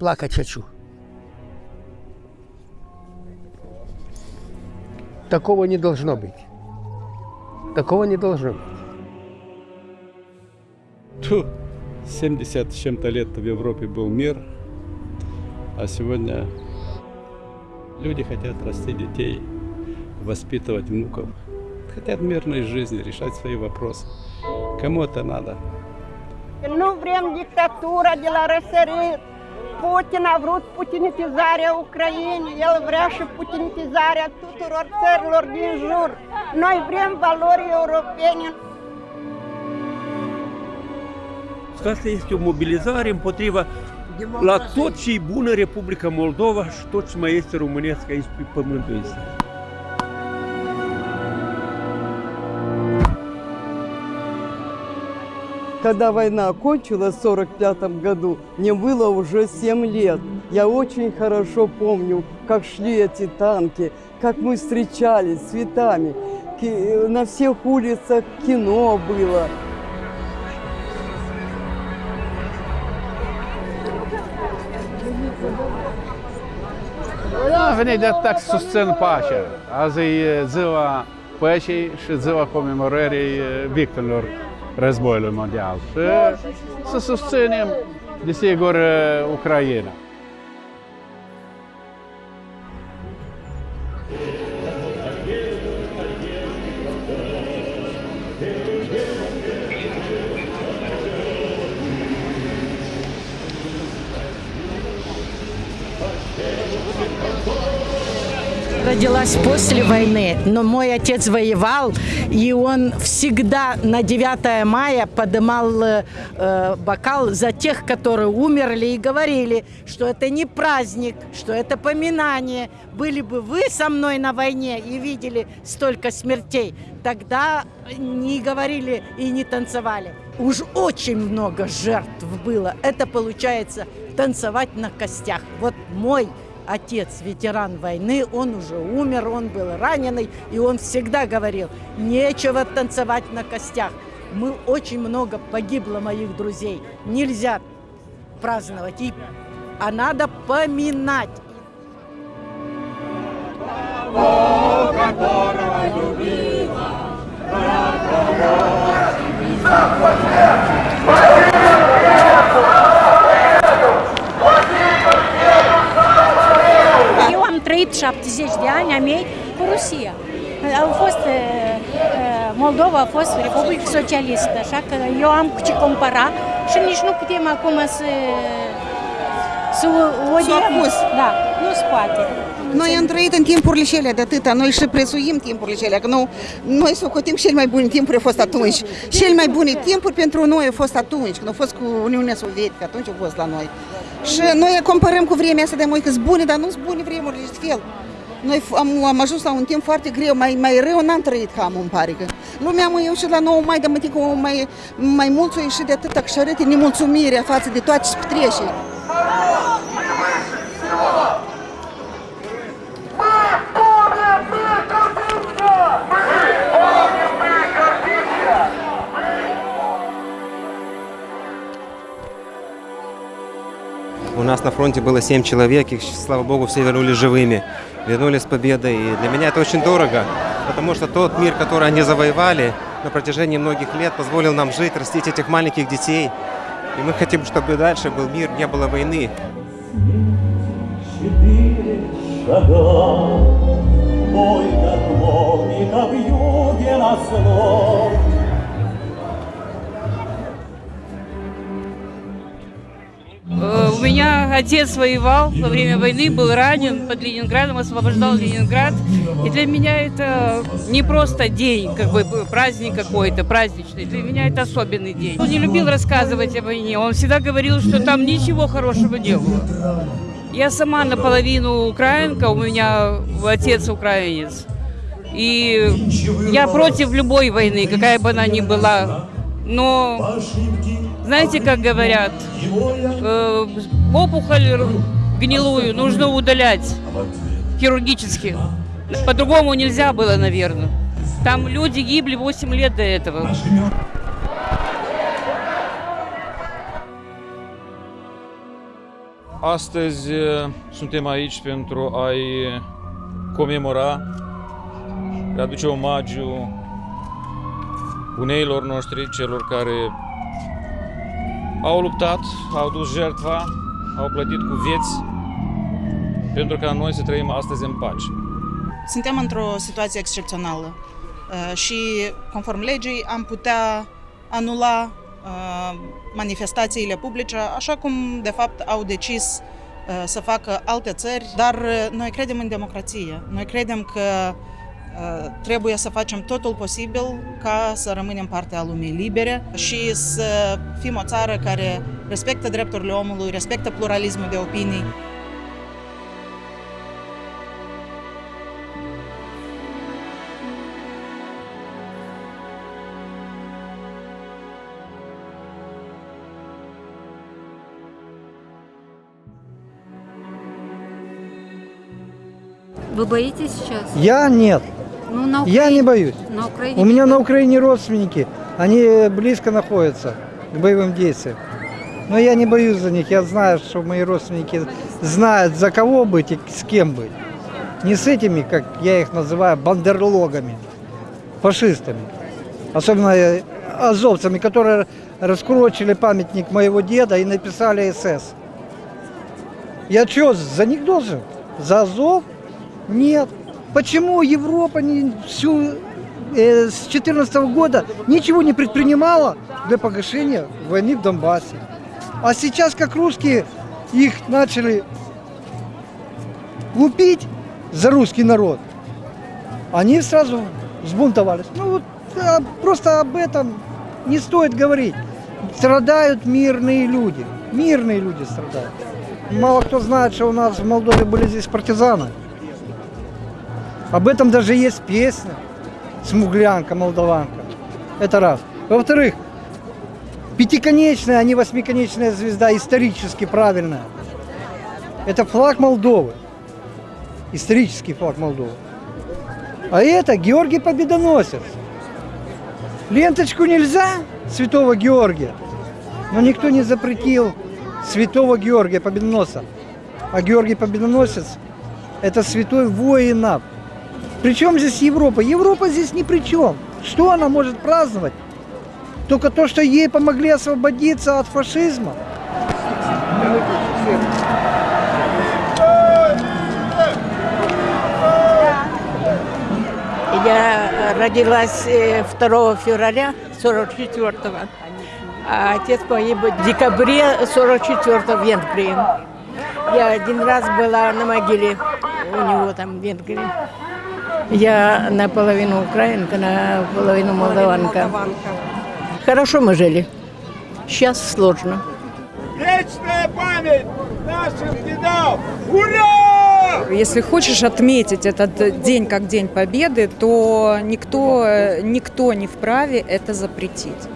плакать хочу. Такого не должно быть. Такого не должно быть. Тьфу, 70 с чем-то лет в Европе был мир, а сегодня люди хотят расти детей, воспитывать внуков, хотят мирной жизни, решать свои вопросы. Кому это надо? Vrem dictatura de la răsărit. Putin a vrut putinitizarea Ucrainei, el vrea și putinitizarea tuturor țărilor din jur. Noi vrem valori europene. Asta este o mobilizare împotriva la tot ce e bună Republica Moldova și tot ce mai este românesc aici pe pământul ăsta. Когда война кончилась в 1945 году, мне было уже 7 лет. Я очень хорошо помню, как шли эти танки, как мы встречались с цветами. Ки- На всех улицах кино было. Am venit de atac susțin pacea. Azi e ziua păcii și ziua comemorării victimilor războiului mondial. Și să susținem, desigur, Ucraina. Родилась после войны, но мой отец воевал, и он всегда на 9 мая подымал э, э, бокал за тех, которые умерли, и говорили, что это не праздник, что это поминание. Были бы вы со мной на войне и видели столько смертей, тогда не говорили и не танцевали. Уж очень много жертв было. Это получается танцевать на костях. Вот мой отец, ветеран войны, он уже умер, он был раненый, и он всегда говорил, нечего танцевать на костях. Мы очень много погибло моих друзей. Нельзя праздновать, и, а надо поминать. Eu am trăit 70 de ani a mei cu Rusia. Au fost, uh, uh, Moldova a fost Republică Socialistă, așa că eu am cu ce compara și nici nu putem acum să să o odiem. acuz. Da, nu se poate. Noi am trăit în timpurile cele de atâta, noi și prețuim timpurile cele, că nu, noi socotim cel mai bune timpuri au fost atunci. Cel mai bune timpuri pentru noi au fost atunci, când au fost cu Uniunea Sovietică, atunci au fost la noi. Și noi comparăm cu vremea asta de moi că sunt bune, dar nu sunt bune vremurile de fel. Noi f- am, am ajuns la un timp foarte greu, mai, mai rău n-am trăit ca am, îmi pare că. Lumea mă eu și la nou mai de mătică mai, mai mulți o ieșit de atâta și arăte nemulțumirea față de toate ce petrece. Нас на фронте было 7 человек, их, слава богу, все вернулись живыми, вернулись с победой. И для меня это очень дорого, потому что тот мир, который они завоевали на протяжении многих лет, позволил нам жить, растить этих маленьких детей. И мы хотим, чтобы дальше был мир, не было войны. Четыре шага, бой готовника в юге на снов. Меня отец воевал во время войны, был ранен под Ленинградом, освобождал Ленинград. И для меня это не просто день, как бы праздник какой-то, праздничный. Для меня это особенный день. Он не любил рассказывать о войне, он всегда говорил, что там ничего хорошего не было. Я сама наполовину украинка, у меня отец украинец. И я против любой войны, какая бы она ни была. Но знаете, как говорят, э, опухоль гнилую нужно удалять хирургически. По-другому нельзя было, наверное. Там люди гибли 8 лет до этого. Astăzi uh, suntem aici pentru a-i comemora, a aduce omagiu uneilor noștri, celor care au luptat, au dus jertfa, au plătit cu vieți pentru ca noi să trăim astăzi în pace. Suntem într-o situație excepțională uh, și, conform legii, am putea anula uh, manifestațiile publice, așa cum, de fapt, au decis uh, să facă alte țări, dar noi credem în democrație. Noi credem că trebuie să facem totul posibil ca să rămânem parte a lumii libere și să fim o țară care respectă drepturile omului, respectă pluralismul de opinii. Вы боитесь сейчас? Я нет. Ну, на Я не боюсь. На Украине У меня на Украине родственники, они близко находятся к боевым действиям. Но я не боюсь за них, я знаю, что мои родственники знают, за кого быть и с кем быть. Не с этими, как я их называю, бандерлогами, фашистами. Особенно э, азовцами, которые раскурочили памятник моего деда и написали СС. Я что, за них должен? За Азов? Нет. Почему Европа не всю э, с 2014 года ничего не предпринимала для погашения войны в Донбассе? А сейчас, как русские их начали лупить за русский народ, они сразу взбунтовались. Ну вот а, просто об этом не стоит говорить. Страдают мирные люди. Мирные люди страдают. Мало кто знает, что у нас в Молдове были здесь партизаны. Об этом даже есть песня «Смуглянка, молдаванка». Это раз. Во-вторых, пятиконечная, а не восьмиконечная звезда, исторически правильная. Это флаг Молдовы. Исторический флаг Молдовы. А это Георгий Победоносец. Ленточку нельзя святого Георгия, но никто не запретил святого Георгия Победоносца. А Георгий Победоносец – это святой воинов. Причем здесь Европа? Европа здесь ни при чем. Что она может праздновать? Только то, что ей помогли освободиться от фашизма. Я родилась 2 февраля 44-го, а отец погиб в декабре 44-го в Венгрии. Я один раз была на могиле у него там в Венгрии. Я наполовину украинка, наполовину молдаванка. Хорошо мы жили. Сейчас сложно. Вечная память наших дедов! Ура! Если хочешь отметить этот день как День Победы, то никто, никто не вправе это запретить.